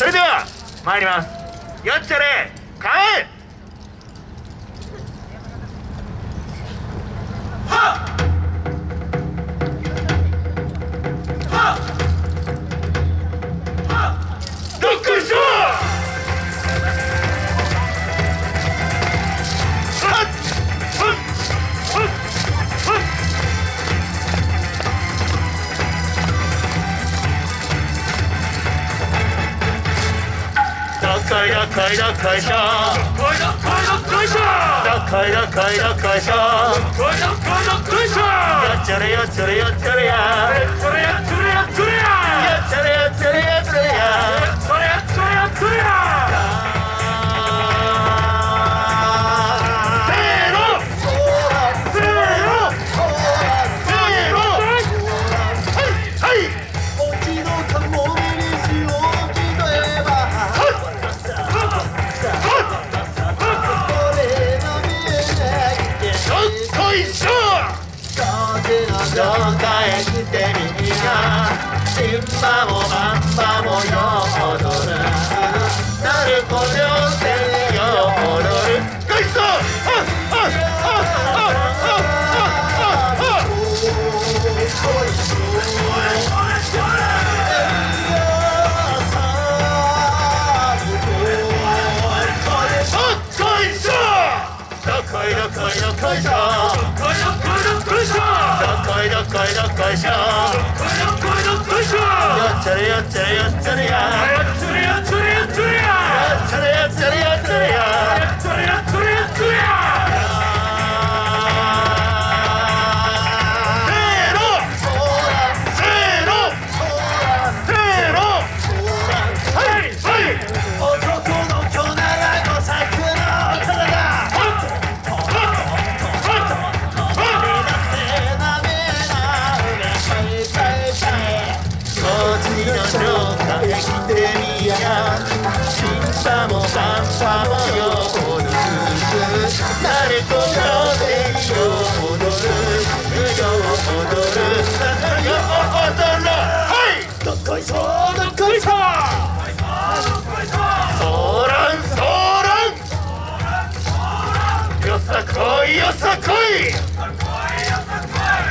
それでは参ります。よっちゃれ帰れ会だ会だ会社。会だ会だ会社。だ会だ会だ会社。会だ会だ会社。やっちゃれやっちゃれやっちゃれや。っちゃれやっちゃれやっちゃれや。紹介してみがもあん馬もよ踊る。なる。こりょせよ踊るガイストどこいどこいどこいどこいいどっこいどっこいしょどっこいどっこいどっこいしょよっちゃれよっちゃれよっちゃれや。チンパもパンパもよ踊る誰とよでよ踊るよ踊るよ踊るはいどっこいしょどっこいしょソーランソーランよさこいよさこい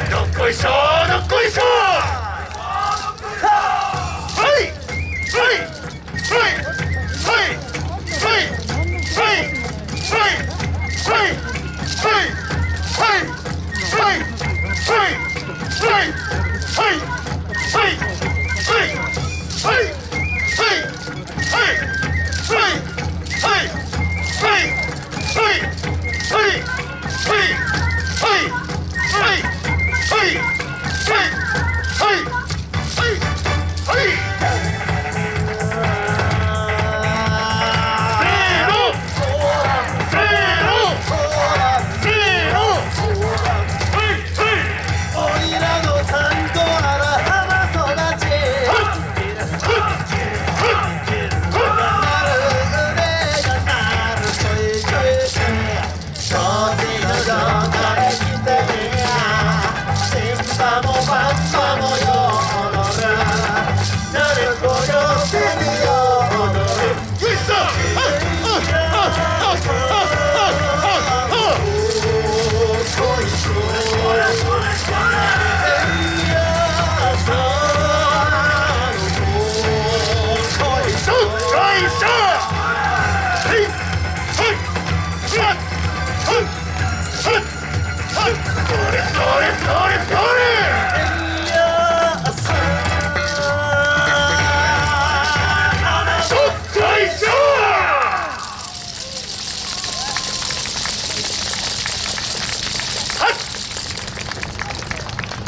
どっこいしょどっこいしょ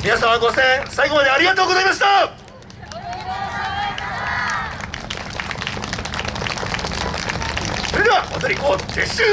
皆様ご声援最後までありがとうございましたそれでは踊り子撤収